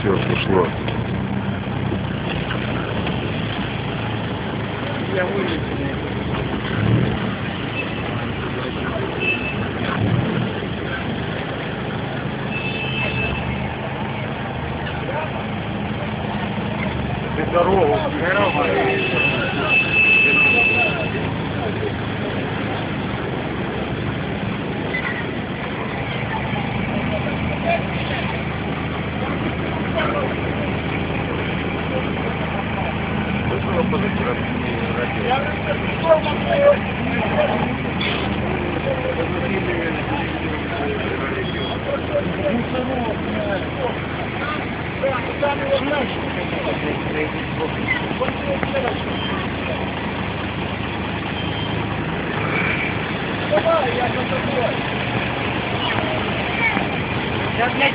Все, пошло. Я вылечу. Ты здорово. Я блядь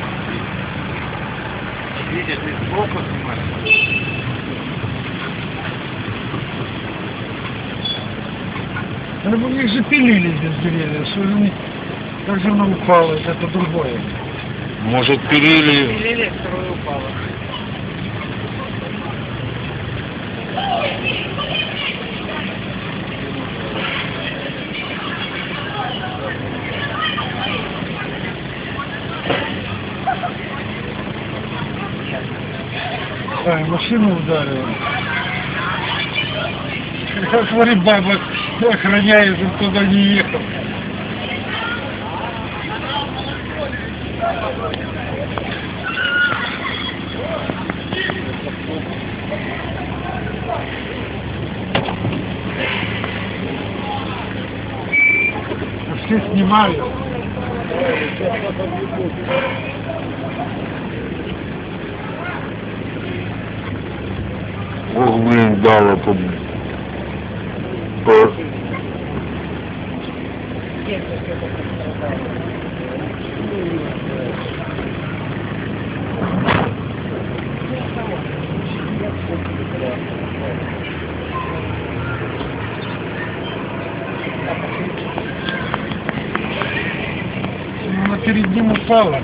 Видишь, ты сбоку снимаешь? Ну, у них же пилили здесь деревья, что же они, как же она упала, это другое. Может, пилили... Или второе упало. А, машину ударила. Смотри, баба охраняет, чтобы туда не ехал. Все снимали. Блин, дало по... по... Она перед ним упала.